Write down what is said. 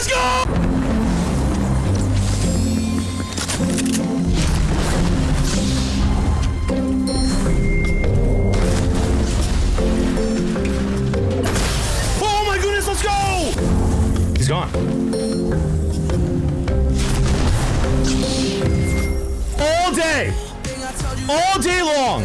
Let's go! Oh my goodness, let's go! He's gone. All day. All day long.